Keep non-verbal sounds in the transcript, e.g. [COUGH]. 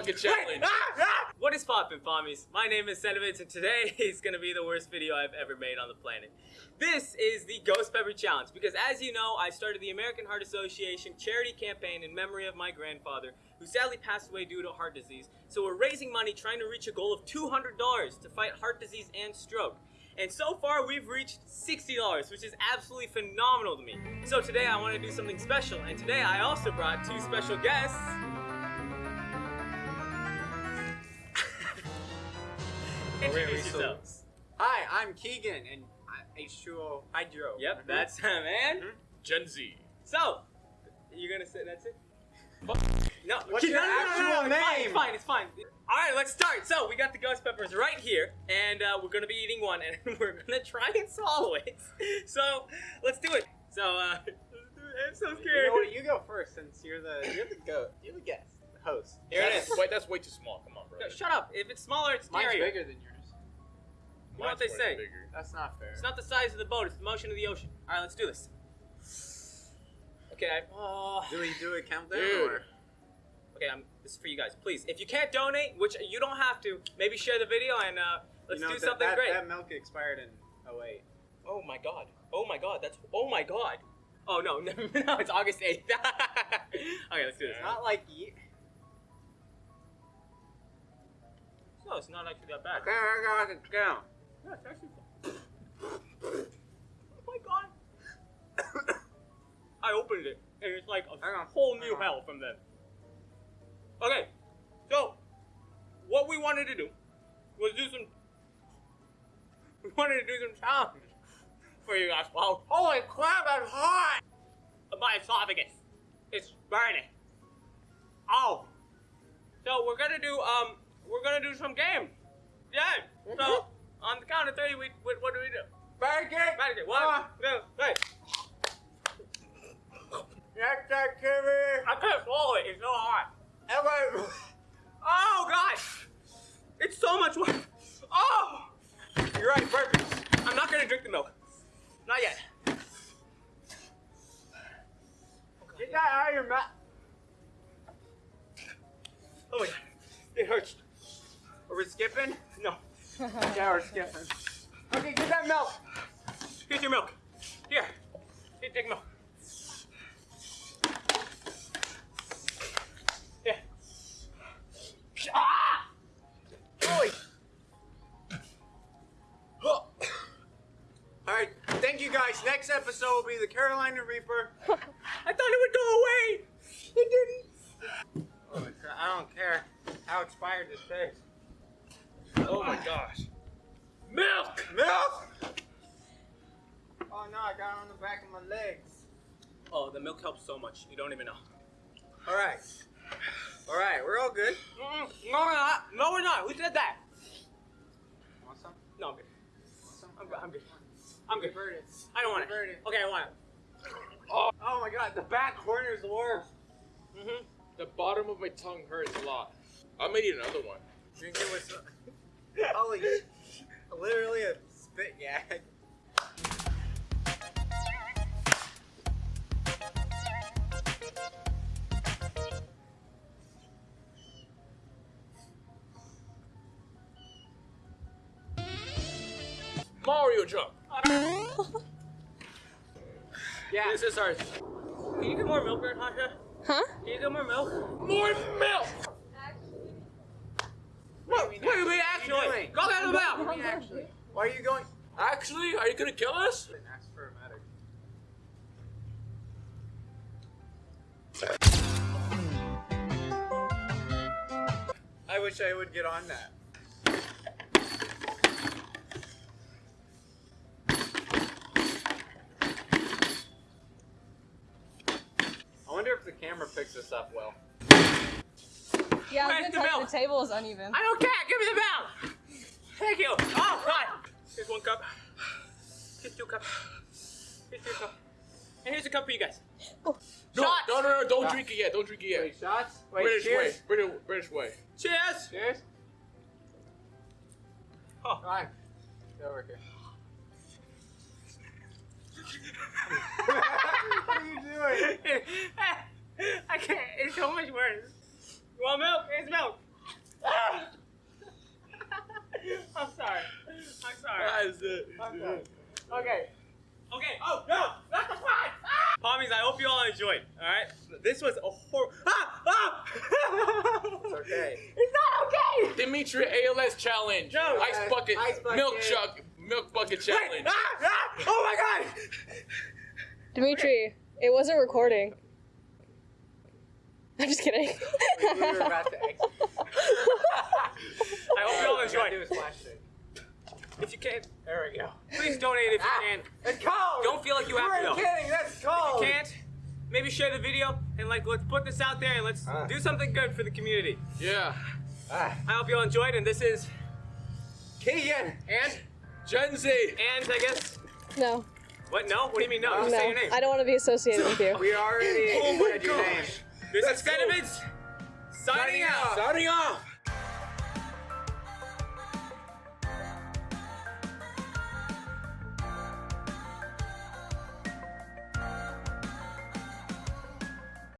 fucking challenge. [LAUGHS] Ah, ah. What is poppin', Pommies? My name is Sentiments, and today [LAUGHS] is gonna be the worst video I've ever made on the planet. This is the Ghost Pepper Challenge, because as you know, I started the American Heart Association charity campaign in memory of my grandfather, who sadly passed away due to heart disease. So we're raising money trying to reach a goal of $200 to fight heart disease and stroke. And so far, we've reached $60, which is absolutely phenomenal to me. So today, I want to do something special, and today I also brought two special guests. Introduce yourselves. Hi, I'm Keegan, and I- H2O Hydro. Yep, that's him, man. Gen Z. So, you're gonna say that's it? No, What's your actual It's fine, it's name? fine, it's fine. All right, let's start. So we got the ghost peppers right here, and uh, we're gonna be eating one, [LAUGHS] and we're gonna try and swallow it. So let's do it. So uh, it. [LAUGHS] I'm so You scared. know what? You go first, since you're the you're the goat. You're the guest, the host. Here it That's- is. Wait, that's way too small. Come on, bro. No, shut up. If it's smaller, it's Mine's scarier. bigger than yours. You know what they say. Bigger. That's not fair. It's not the size of the boat; it's the motion of the ocean. All right, let's do this. Okay. I, oh. Do we do a countdown Dude. or? Okay, I'm, this is for you guys. Please, if you can't donate, which you don't have to, maybe share the video and uh, let's you know, do that- something that, great. That milk expired in 08. Oh my god. Oh my god. That's. Oh my god. Oh no, [LAUGHS] no, no it's August 8th. [LAUGHS] okay, let's do this. It's not like ye- No, it's not actually that bad. Okay, I got it down. Yeah, it's actually. Oh my god. [COUGHS] I opened it, and it's like a whole new hell from then. Okay, so what we wanted to do was do some. [LAUGHS] We wanted to do some challenges for you guys. Wow, Holy crap! That's hot. my esophagus, it's burning. Oh, so we're gonna do um, we're gonna do some games. Yeah. So on the count of three, we what, what do we do? Pancake. Pancake. One, Ah. two, three. That Kimmy. I can't swallow it. It's so hot. Ever. [LAUGHS] Oh gosh, it's so much work. Oh, you're right. Perfect. I'm not gonna drink the milk. Not yet. Get that out of your mouth. Oh my god, it hurts. Are we skipping? [LAUGHS] No. Yeah. Okay, get that milk. Here's your milk. Here. Here, take milk. Here. Ah! Holy. All right, thank you guys. Next episode will be the Carolina Reaper. [LAUGHS] I thought it would go away. It didn't. Crap, I don't care how expired this tastes. Oh my gosh. Milk. Milk! Oh no, I got it on the back of my legs. Oh, the milk helps so much. You don't even know. All right. All right, we're all good. Mm, no, we're not. No, we're not. Who said that? Want some? No, I'm good. Want some? I'm good. I'm good. I'm good. Revert it. I don't want it. Revert it. Okay, I want it. Oh oh my god, the back corner is the worst. Mm-hmm. The bottom of my tongue hurts a lot. I'm gonna eat another one. Drink it with some. [LAUGHS] Holy. Literally a spit gag. Mario jump. [LAUGHS] Yeah. This is ours. Can you get more milk, Natasha? Huh? Can you get more milk? More milk. What do you mean Wait, wait, actually? actually. What are you doing? Go get the What do you mean actually? Why are you going? Actually, are you gonna kill us? Didn't for a matter. I wish I would get on that. I wonder if the camera picks this up well. [LAUGHS] Yeah, I Where's was the gonna tell you milk? the table is uneven. I don't care. Give me the milk. Thank you. Oh, God. Here's one cup. Here's two cups. Here's two cups. And here's a cup for you guys. No, Shots. no, no, no! Don't Shots. drink it yet. Don't drink it yet. Wait, shots? Wait, British cheers. way. British, British way. Cheers. Cheers. Oh. Fine. Get over here. [LAUGHS] [LAUGHS] what are you doing? I can't. It's so much worse. You want milk? Here's milk. Ah! [LAUGHS] I'm sorry. I'm sorry. That is it. I'm sorry. Okay. Okay. Oh no! Not the pot! Ah! Pommies, I hope you all enjoyed. All right. This was a horrible. Ah! Ah! it's okay. [LAUGHS] It's not okay. Dimitri ALS challenge. No. Ice bucket. Ice bucket. Milk chuck. Milk bucket challenge. Wait, ah, ah! Oh my god! Dimitri, it wasn't recording. I'm just kidding. [LAUGHS] We were about to exit. [LAUGHS] I hope you all Gotta enjoyed. do his flash thing. If you can, There we go. please donate if you Ah, can. It's cold. Don't feel like you have We're to, though. kidding. That's If you can't, maybe share the video and like let's put this out there and let's Ah. do something good for the community. Yeah. Ah, I hope you all enjoyed, and this is Keegan. and Gen Z. and I guess no, what? No, what do you mean no? Just no, say your name. I don't want to be associated with you. We already Oh my said your gosh. name. This Let's is. Sentiments signing out. Signing.